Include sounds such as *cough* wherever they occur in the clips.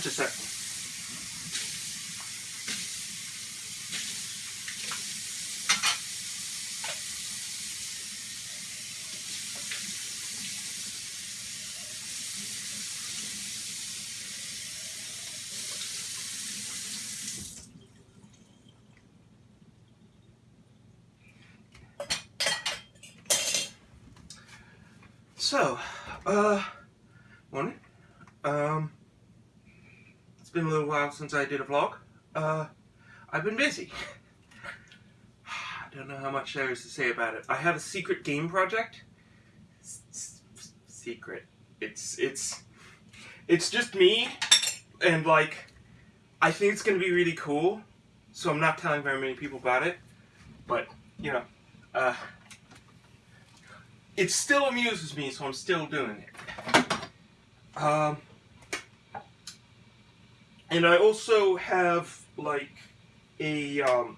Just sec. So, uh, morning. Um, it's been a little while since I did a vlog. Uh, I've been busy. *sighs* I don't know how much there is to say about it. I have a secret game project. S secret. It's, it's, it's just me, and like, I think it's gonna be really cool, so I'm not telling very many people about it, but, you know, uh, it still amuses me, so I'm still doing it. Um, and I also have like a um,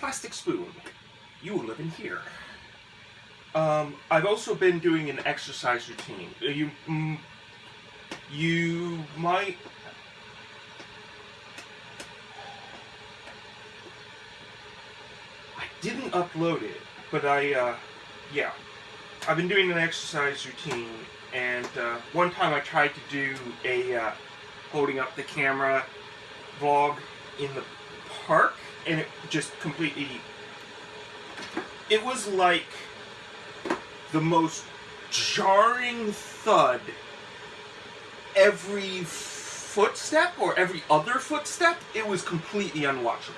plastic spoon. You will live in here. Um, I've also been doing an exercise routine. You, mm, you might. I didn't upload it, but I, uh, yeah. I've been doing an exercise routine, and uh, one time I tried to do a uh, holding up the camera vlog in the park, and it just completely. It was like the most jarring thud every footstep or every other footstep. It was completely unwatchable.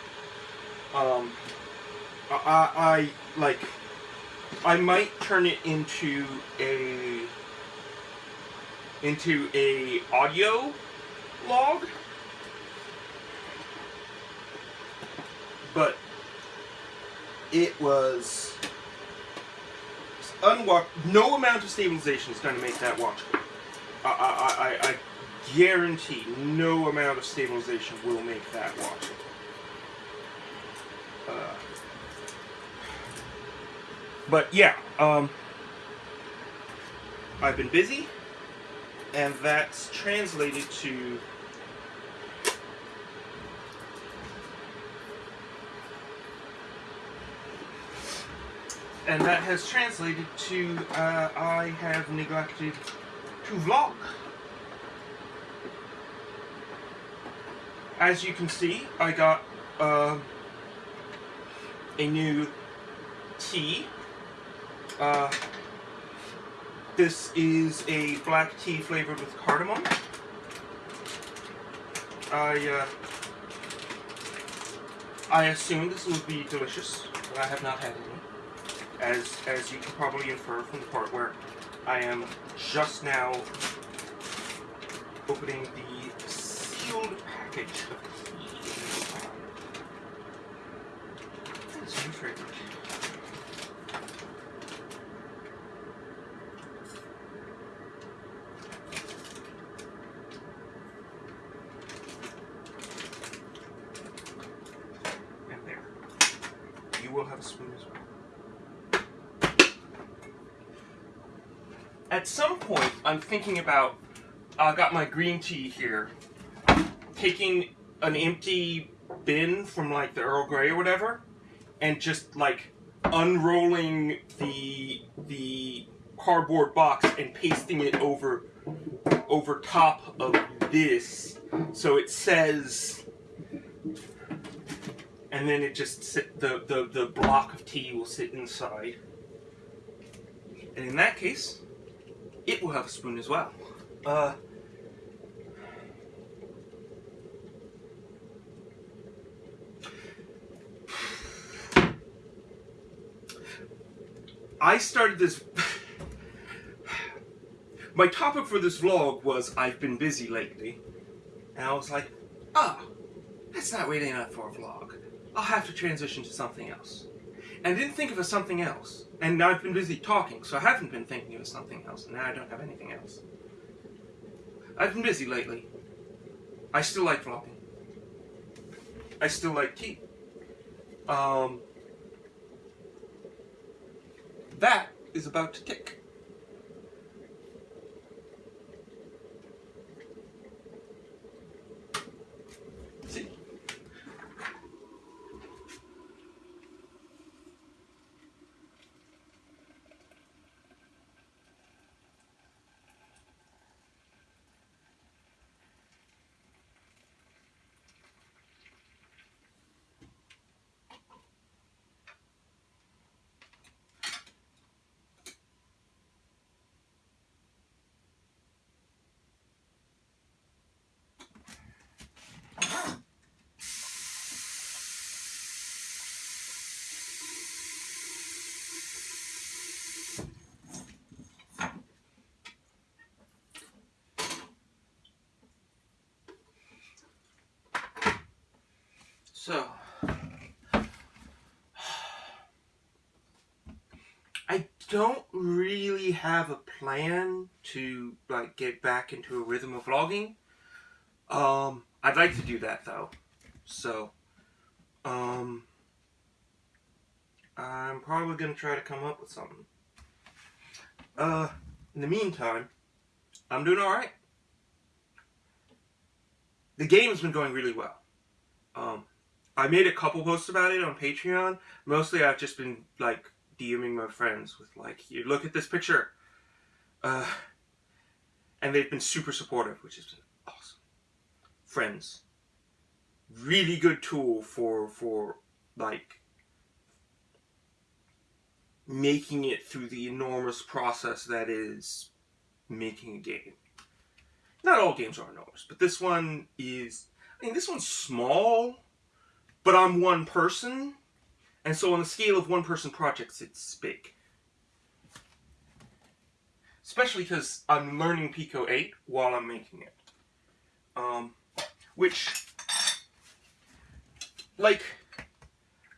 Um, I, I like. I might turn it into a into a audio log but it was unwatch. No amount of stabilization is going to make that watchable. I, I, I, I guarantee no amount of stabilization will make that watchable. Uh, but yeah, um, I've been busy, and that's translated to and that has translated to uh, I have neglected to vlog. As you can see, I got uh, a new tea. Uh, this is a black tea flavored with cardamom. I uh, I assumed this will be delicious, but I have not had any as, as you can probably infer from the part where I am just now opening the sealed package of tea. That's. And there. You will have a spoon as well. At some point, I'm thinking about, I uh, got my green tea here, taking an empty bin from like the Earl Grey or whatever, and just like unrolling the the cardboard box and pasting it over over top of this. So it says and then it just sit the the the block of tea will sit inside. And in that case it will have a spoon as well. Uh, I started this... My topic for this vlog was I've been busy lately. And I was like, ah, oh, that's not really enough for a vlog. I'll have to transition to something else. And didn't think of something else. And I've been busy talking, so I haven't been thinking of something else, and now I don't have anything else. I've been busy lately. I still like vlogging. I still like tea. Um, that is about to tick. So, I don't really have a plan to like get back into a rhythm of vlogging. Um, I'd like to do that though. So, um, I'm probably gonna try to come up with something. Uh, in the meantime, I'm doing alright. The game has been going really well. Um, I made a couple posts about it on Patreon. Mostly I've just been like DMing my friends with like, you look at this picture. Uh, and they've been super supportive, which has been awesome. Friends. Really good tool for, for like making it through the enormous process that is making a game. Not all games are enormous, but this one is, I mean, this one's small, but I'm one person, and so on the scale of one-person projects, it's big. Especially because I'm learning Pico 8 while I'm making it. Um, which, like,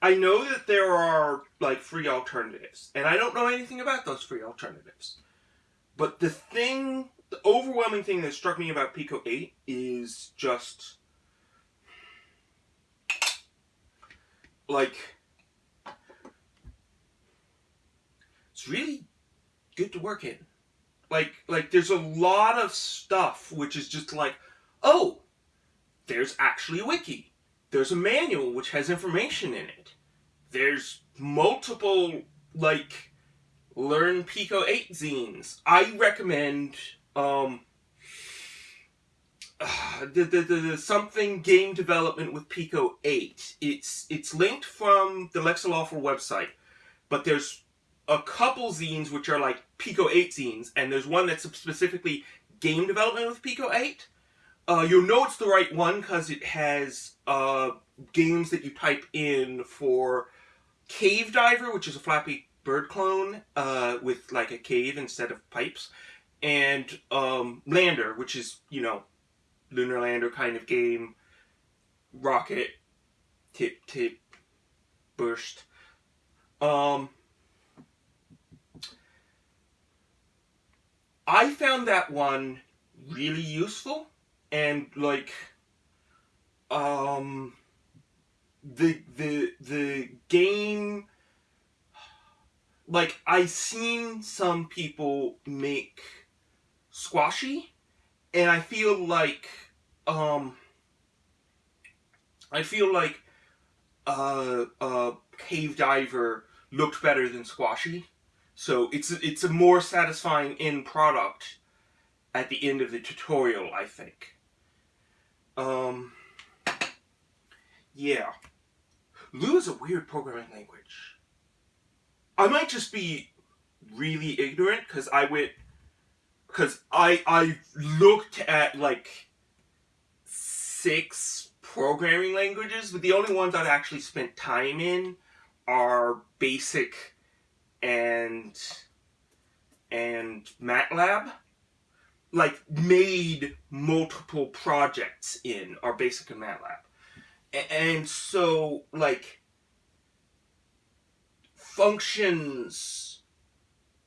I know that there are, like, free alternatives, and I don't know anything about those free alternatives. But the thing, the overwhelming thing that struck me about Pico 8 is just like it's really good to work in. Like like there's a lot of stuff which is just like, oh, there's actually a wiki. There's a manual which has information in it. There's multiple like learn Pico 8 zines. I recommend um *sighs* the, the, the, the, something game development with Pico 8. It's it's linked from the Lexaloffle website, but there's a couple zines which are like Pico 8 zines, and there's one that's specifically game development with Pico 8. Uh, you'll know it's the right one because it has uh, games that you type in for Cave Diver, which is a Flappy Bird clone uh, with like a cave instead of pipes, and um, Lander, which is, you know, lunar lander kind of game, rocket, tip tip, burst. Um, I found that one really useful and like um the the the game like I seen some people make squashy and I feel like um I feel like uh uh cave diver looked better than squashy. So it's it's a more satisfying end product at the end of the tutorial I think. Um yeah. Lua is a weird programming language. I might just be really ignorant because I went because I I looked at like six programming languages, but the only ones I've actually spent time in are Basic and and MATLAB. Like made multiple projects in are Basic and MATLAB, and so like functions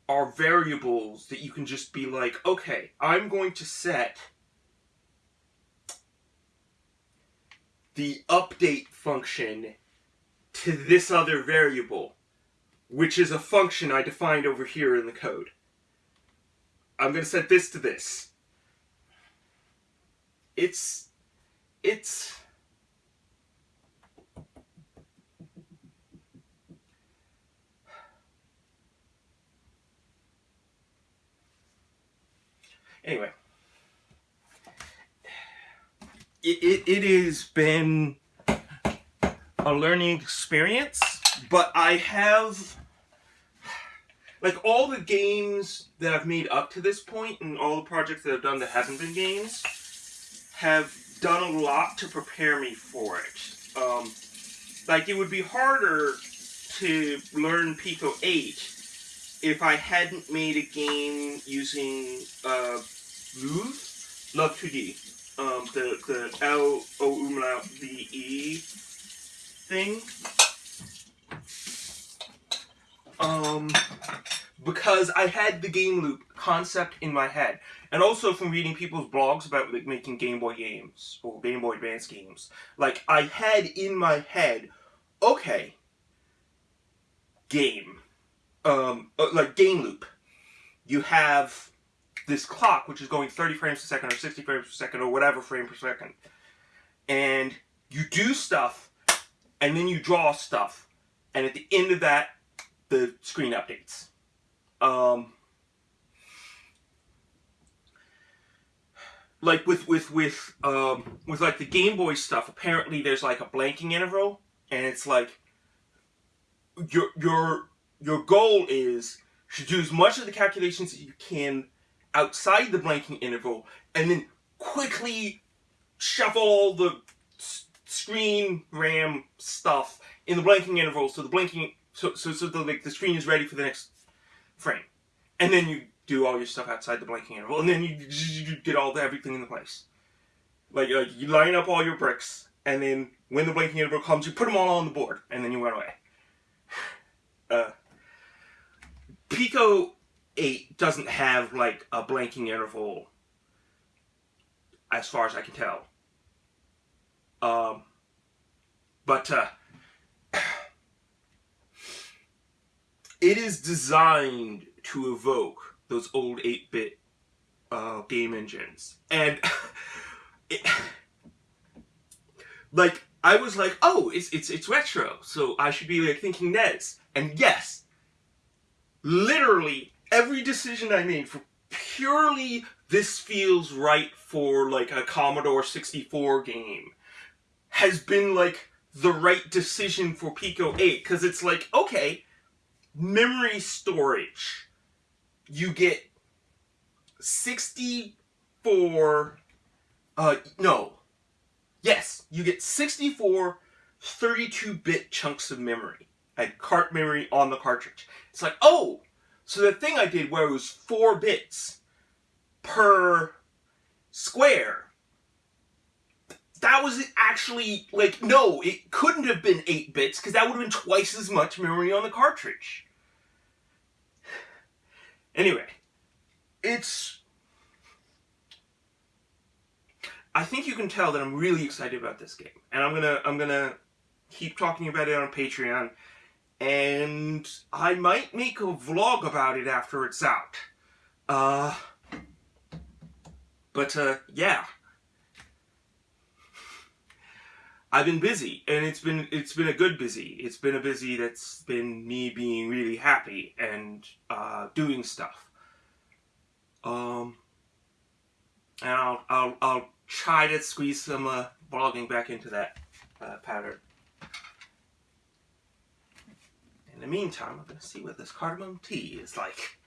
are variables that you can just be like, okay, I'm going to set the update function to this other variable, which is a function I defined over here in the code. I'm going to set this to this. It's, it's, anyway, it, it, it has been a learning experience, but I have like all the games that I've made up to this point and all the projects that I've done that haven't been games have done a lot to prepare me for it. Um, like it would be harder to learn Pico 8 if I hadn't made a game using uh, Love, Love 2D, um, the, the L O E thing. Um, because I had the game loop concept in my head, and also from reading people's blogs about like making Game Boy games or Game Boy Advance games. Like I had in my head, okay, game, um, uh, like game loop. You have this clock which is going 30 frames per second or 60 frames per second or whatever frame per second, and you do stuff, and then you draw stuff, and at the end of that, the screen updates. Um, like with with with um, with like the Game Boy stuff, apparently there's like a blanking interval, and it's like your your your goal is to do as much of the calculations that you can outside the blanking interval, and then quickly shuffle all the screen RAM stuff in the blanking interval, so the blanking so so so the like the screen is ready for the next frame, and then you do all your stuff outside the blanking interval, and then you, you get all the everything in the place. Like like you line up all your bricks, and then when the blanking interval comes, you put them all on the board, and then you run away. *sighs* Uh, Pico 8 doesn't have like a blanking interval as far as I can tell. Um, but uh, *sighs* it is designed to evoke those old 8-bit uh, game engines. And *laughs* it, like I was like, oh, it's it's it's retro, so I should be like thinking NES. And yes, literally every decision I made for purely this feels right for like a Commodore 64 game has been like the right decision for Pico 8 because it's like, okay, memory storage. You get 64, uh, no, yes, you get 64 32-bit chunks of memory, and cart memory on the cartridge. It's like, oh, so the thing I did where it was four bits per square, that was actually, like, no, it couldn't have been eight bits because that would have been twice as much memory on the cartridge. Anyway, it's... I think you can tell that I'm really excited about this game. And I'm gonna, I'm gonna keep talking about it on Patreon and I might make a vlog about it after it's out. Uh, but uh, yeah. I've been busy, and it's been it's been a good busy. It's been a busy that's been me being really happy and uh, doing stuff. Um, and I'll I'll I'll try to squeeze some uh, blogging back into that uh, pattern. In the meantime, I'm going to see what this cardamom tea is like.